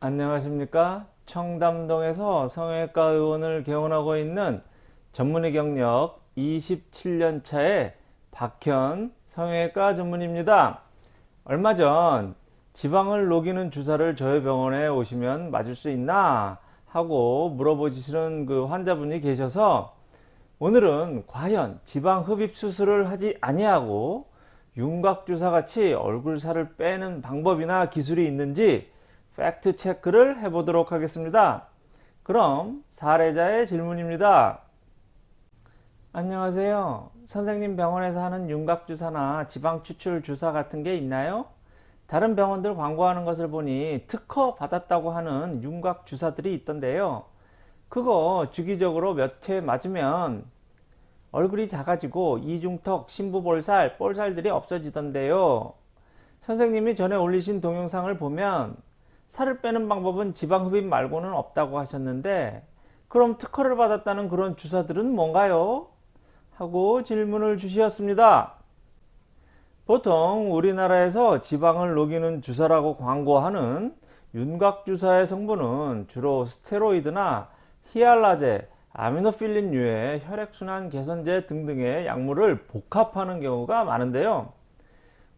안녕하십니까? 청담동에서 성형외과 의원을 개원하고 있는 전문의 경력 27년 차의 박현 성형외과 전문입니다. 얼마 전 지방을 녹이는 주사를 저희 병원에 오시면 맞을 수 있나 하고 물어보시는 그 환자분이 계셔서 오늘은 과연 지방 흡입 수술을 하지 아니하고 윤곽주사 같이 얼굴 살을 빼는 방법이나 기술이 있는지 팩트 체크를 해보도록 하겠습니다. 그럼 사례자의 질문입니다. 안녕하세요. 선생님 병원에서 하는 윤곽주사나 지방추출 주사 같은 게 있나요? 다른 병원들 광고하는 것을 보니 특허 받았다고 하는 윤곽주사들이 있던데요. 그거 주기적으로 몇 회 맞으면 얼굴이 작아지고 이중턱, 심부볼살, 볼살들이 없어지던데요. 선생님이 전에 올리신 동영상을 보면 살을 빼는 방법은 지방 흡입 말고는 없다고 하셨는데 그럼 특허를 받았다는 그런 주사들은 뭔가요? 하고 질문을 주셨습니다. 보통 우리나라에서 지방을 녹이는 주사라고 광고하는 윤곽주사의 성분은 주로 스테로이드나 히알라제, 아미노필린류의 혈액순환 개선제 등등의 약물을 복합하는 경우가 많은데요.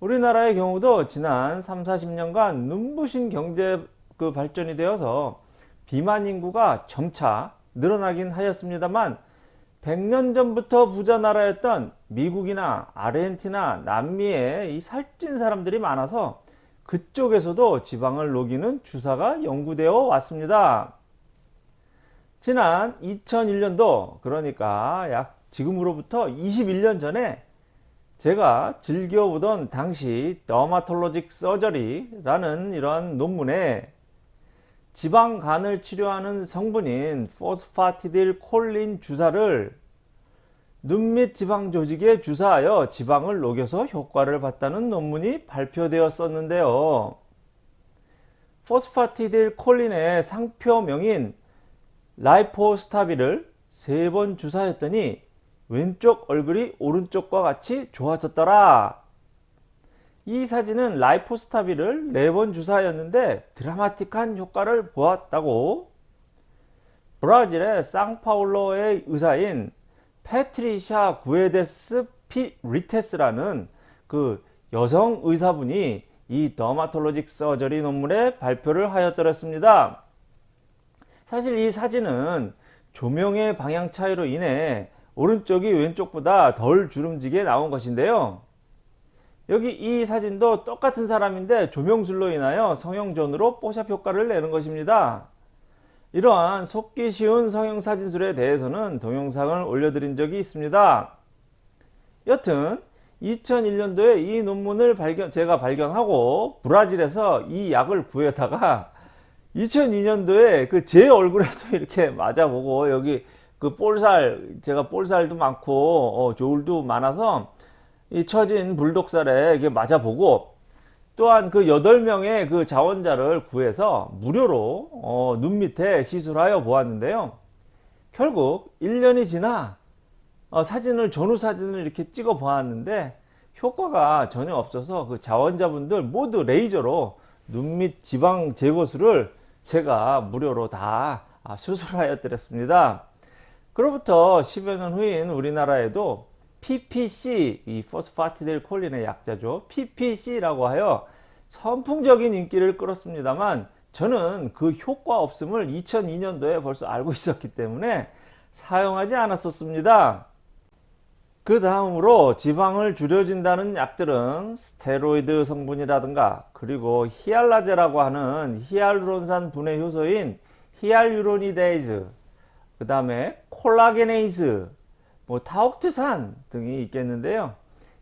우리나라의 경우도 지난 3, 40년간 눈부신 경제 그 발전이 되어서 비만 인구가 점차 늘어나긴 하였습니다만 100년 전부터 부자 나라였던 미국이나 아르헨티나, 남미에 이 살찐 사람들이 많아서 그쪽에서도 지방을 녹이는 주사가 연구되어 왔습니다. 지난 2001년도 그러니까 약 지금으로부터 21년 전에 제가 즐겨보던 당시 Dermatologic Surgery라는 이러한 논문에 지방간을 치료하는 성분인 포스파티딜 콜린 주사를 눈밑 지방 조직에 주사하여 지방을 녹여서 효과를 봤다는 논문이 발표되었었는데요. 포스파티딜 콜린의 상표명인 Lipostabil을 세 번 주사했더니 왼쪽 얼굴이 오른쪽과 같이 좋아졌더라. 이 사진은 Lipostabil을 네번 주사하였는데 드라마틱한 효과를 보았다고 브라질의 상파울로의 의사인 Patricia Guedes P Rittes라는 그 여성 의사분이 이 Dermatologic Surgery 논문에 발표를 하였더랬습니다. 사실 이 사진은 조명의 방향 차이로 인해 오른쪽이 왼쪽보다 덜 주름지게 나온 것인데요. 여기 이 사진도 똑같은 사람인데 조명술로 인하여 성형전으로 뽀샵 효과를 내는 것입니다. 이러한 속기 쉬운 성형사진술에 대해서는 동영상을 올려드린 적이 있습니다. 여튼 2001년도에 이 논문을 발견, 제가 발견하고 브라질에서 이 약을 구해다가 2002년도에 그 제 얼굴에도 이렇게 맞아보고 여기 그 볼살 제가 볼살도 많고 어, 조울도 많아서 이 처진 불독살에 이게 맞아보고 또한 그 8명의 그 자원자를 구해서 무료로 어, 눈 밑에 시술하여 보았는데요. 결국 1년이 지나 어, 사진을 전후 사진을 이렇게 찍어 보았는데 효과가 전혀 없어서 그 자원자분들 모두 레이저로 눈 밑 지방 제거술을 제가 무료로 다 아, 수술하여 드렸습니다. 그로부터 10여 년 후인 우리나라에도 PPC, 이 포스파티딜 콜린의 약자죠. PPC라고 하여 선풍적인 인기를 끌었습니다만 저는 그 효과 없음을 2002년도에 벌써 알고 있었기 때문에 사용하지 않았었습니다. 그 다음으로 지방을 줄여준다는 약들은 스테로이드 성분이라든가 그리고 히알라제라고 하는 히알루론산 분해 효소인 hyaluronidase 그 다음에 collagenase 뭐 티옥트산 등이 있겠는데요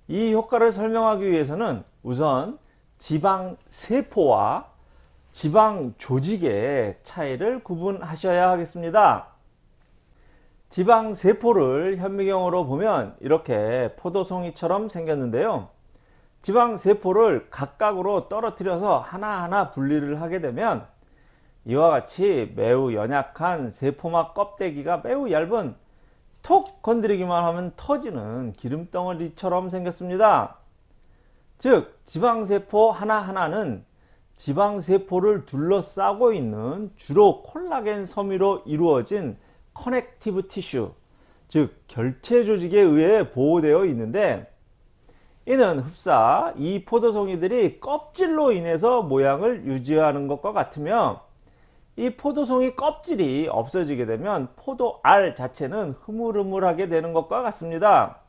이 효과를 설명하기 위해서는 우선 지방 세포와 지방 조직의 차이를 구분하셔야 하겠습니다 지방 세포를 현미경으로 보면 이렇게 포도송이처럼 생겼는데요. 지방 세포를 각각으로 떨어뜨려서 하나하나 분리를 하게 되면 이와 같이 매우 연약한 세포막 껍데기가 매우 얇은 톡 건드리기만 하면 터지는 기름덩어리처럼 생겼습니다. 즉 지방세포 하나하나는 지방세포를 둘러싸고 있는 주로 콜라겐 섬유로 이루어진 connective tissue, 즉 결체 조직에 의해 보호되어 있는데 이는 흡사 이 포도송이들이 껍질로 인해서 모양을 유지하는 것과 같으며 이 포도송이 껍질이 없어지게 되면 포도알 자체는 흐물흐물하게 되는 것과 같습니다.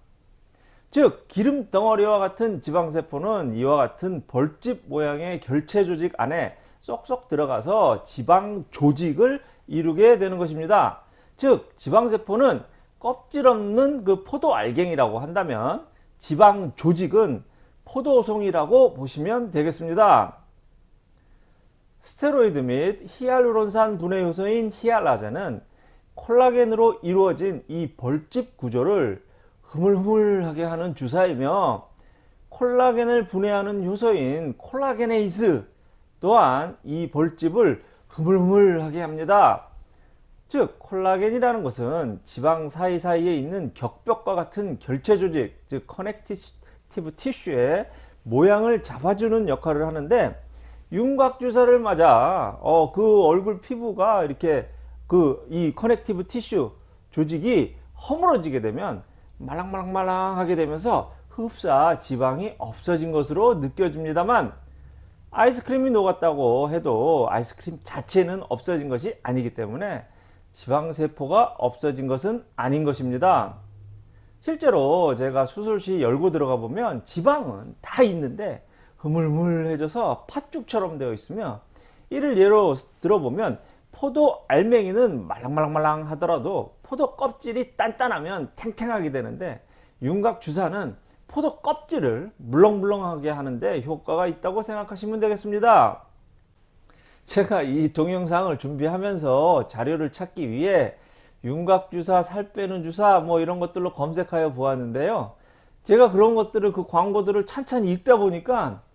즉 기름 덩어리와 같은 지방세포는 이와 같은 벌집 모양의 결체 조직 안에 쏙쏙 들어가서 지방 조직을 이루게 되는 것입니다. 즉 지방세포는 껍질 없는 그 포도 알갱이라고 한다면 지방 조직은 포도송이라고 보시면 되겠습니다. 스테로이드 및 히알루론산 분해 효소인 히알라제는 콜라겐으로 이루어진 이 벌집 구조를 흐물흐물하게 하는 주사이며 콜라겐을 분해하는 효소인 collagenase 또한 이 벌집을 흐물흐물하게 합니다. 즉 콜라겐이라는 것은 지방 사이사이에 있는 격벽과 같은 결체 조직 즉 connective tissue의 모양을 잡아주는 역할을 하는데 윤곽 주사를 맞아 어, 그 얼굴 피부가 이렇게 그 이 connective tissue 조직이 허물어지게 되면 말랑말랑말랑하게 되면서 흡사 지방이 없어진 것으로 느껴집니다만 아이스크림이 녹았다고 해도 아이스크림 자체는 없어진 것이 아니기 때문에 지방세포가 없어진 것은 아닌 것입니다. 실제로 제가 수술 시 열고 들어가 보면 지방은 다 있는데 흐물흐물해져서 팥죽처럼 되어 있으며 이를 예로 들어보면 포도 알맹이는 말랑말랑말랑 하더라도 포도 껍질이 단단하면 탱탱하게 되는데 윤곽 주사는 포도 껍질을 물렁물렁하게 하는데 효과가 있다고 생각하시면 되겠습니다. 제가 이 동영상을 준비하면서 자료를 찾기 위해 윤곽 주사, 살 빼는 주사 뭐 이런 것들로 검색하여 보았는데요. 제가 그런 것들을 그 광고들을 찬찬히 읽다 보니까 아,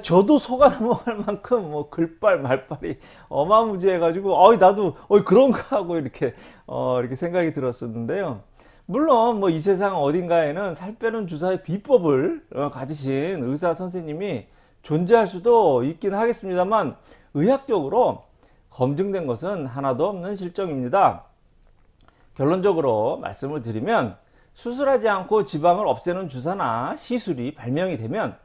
저도 속아 넘어갈 만큼 뭐 글빨 말빨이 어마무지해 가지고 어 나도 어 그런가 하고 이렇게 어 이렇게 생각이 들었었는데요. 물론 뭐 이 세상 어딘가에는 살 빼는 주사의 비법을 어, 가지신 의사 선생님이 존재할 수도 있긴 하겠습니다만 의학적으로 검증된 것은 하나도 없는 실정입니다. 결론적으로 말씀을 드리면 수술하지 않고 지방을 없애는 주사나 시술이 발명이 되면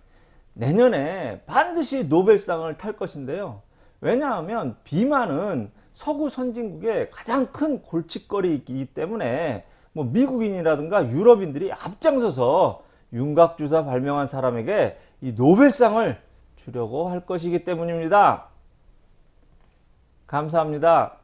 내년에 반드시 노벨상을 탈 것인데요. 왜냐하면 비만은 서구 선진국의 가장 큰 골칫거리이기 때문에 뭐 미국인이라든가 유럽인들이 앞장서서 윤곽주사 발명한 사람에게 이 노벨상을 주려고 할 것이기 때문입니다. 감사합니다.